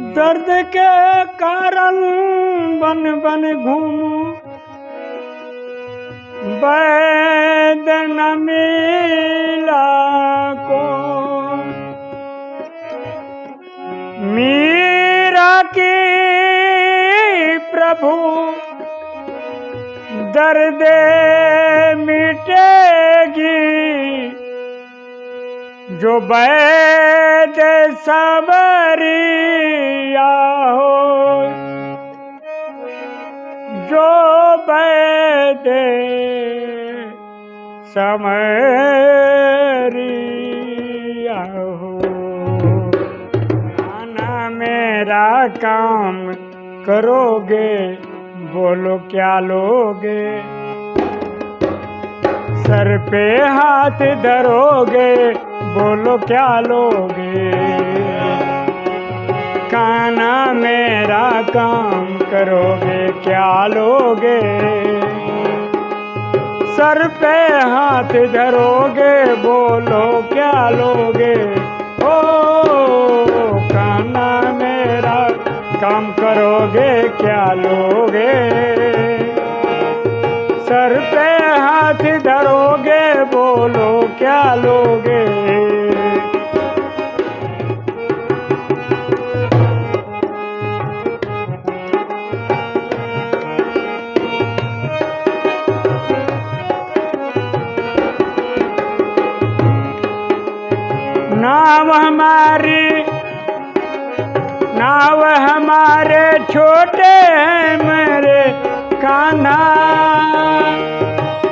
दर्द के कारण बन बन घूमू। न मिला को। मीरा की प्रभु दर्द जो वैद सबरिया हो। जो वैद समरिया हो। आना मेरा काम करोगे, बोलो क्या लोगे? सर पे हाथ धरोगे बोलो क्या लोगे? काना मेरा काम करोगे, क्या लोगे? सर पे हाथ धरोगे, बोलो क्या लोगे? ओ, काना मेरा काम करोगे, क्या लोगे? सर पे हाथ धरोगे, बोलो क्या लोगे? नाम हमारी, नाव हमारे छोटे हैं मेरे कान्हा।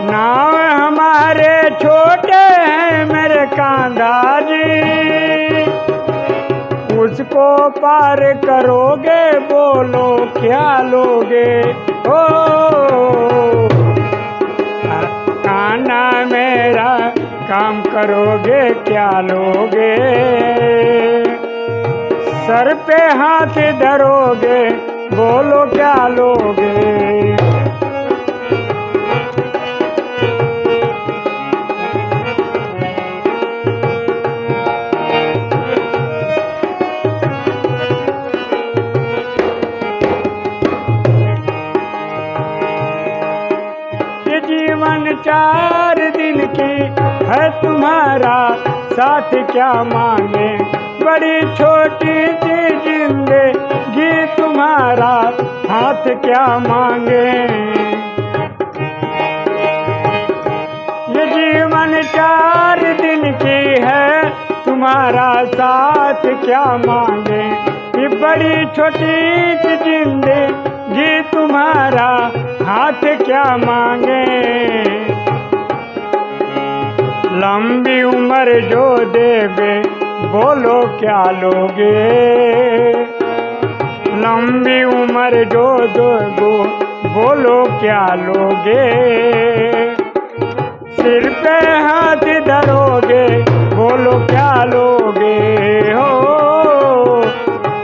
नाव हमारे छोटे हैं मेरे कांधा जी। उसको पार करोगे, बोलो क्या लोगे? ओ करोगे क्या लोगे? सर पे हाथ धरोगे बोलो क्या लोगे? जीवन चार दिन की है तुम्हारा साथ क्या मांगे? बड़ी छोटी सी ज़िंदगी तुम्हारा हाथ क्या मांगे? ये जीवन चार दिन की है, तुम्हारा साथ क्या मांगे? ये बड़ी छोटी सी ज़िंदगी तुम्हारा हाथ क्या मांगे? लंबी उम्र जो देवे, बोलो क्या लोगे? लंबी उम्र जो दो बोलो क्या लोगे? सिर पे हाथ धरोगे, बोलो क्या लोगे? हो,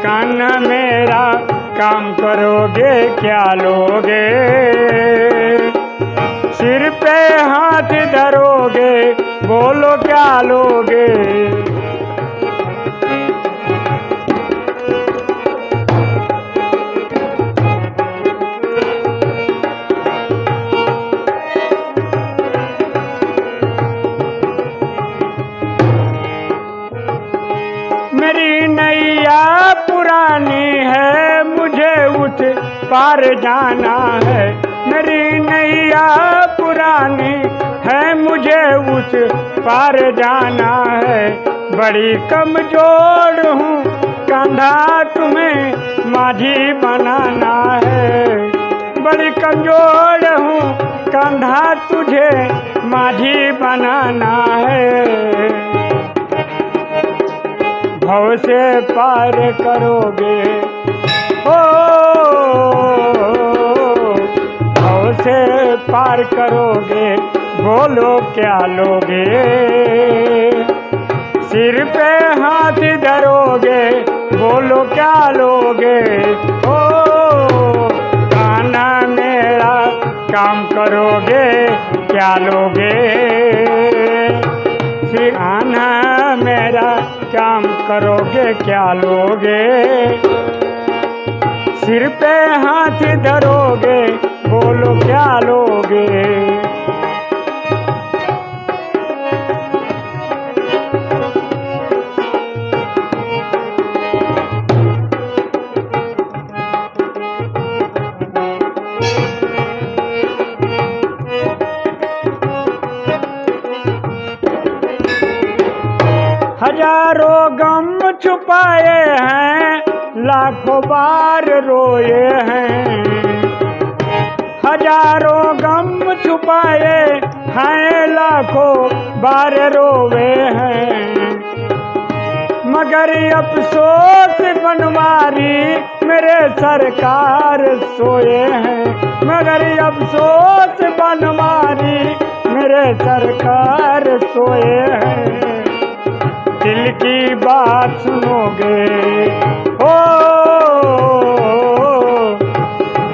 कान मेरा काम करोगे, क्या लोगे? सिर पे हाथ धरोगे बोलो क्या लोगे? मेरी नैया पुरानी है, मुझे उस पार जाना है। मेरी नैया पुरानी है मुझे उस पार जाना है। बड़ी कमज़ोर हूँ, कंधा तुम्हें माझी बनाना है। बड़ी कमज़ोर हूँ, कंधा तुझे माझी बनाना है। भव से पार करोगे, ओ से पार करोगे, बोलो क्या लोगे? सिर पे हाथ धरोगे, बोलो क्या लोगे? ओ खाना मेरा काम करोगे, क्या लोगे? सिखाना मेरा काम करोगे, क्या लोगे? सिर पे हाथ धरोगे बोलो क्या लोगे? हज़ारों गम छुपाए हैं लाखों बार रोए हैं। हज़ारों गम छुपाए हैं, लाखों बार रोवे हैं। मगर अफसोस बनवारी, मेरे सरकार सोए हैं। मगर अफसोस बनवारी, मेरे सरकार सोए हैं। दिल की बात सुनोगे, हो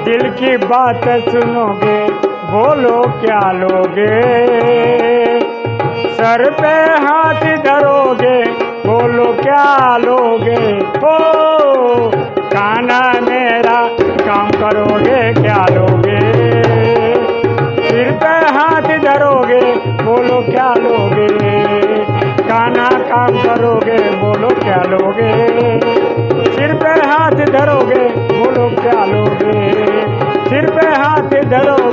दिल की बात सुनोगे, बोलो क्या लोगे? सर पे हाथ धरोगे, बोलो क्या लोगे? ओ खाना मेरा काम करोगे, क्या लोगे? सिर पे हाथ धरोगे, बोलो क्या लोगे? खाना काम करोगे, बोलो क्या लोगे? सिर पे हाथ धरोगे, बोलो क्या लोगे? सिर पे हाथ धरो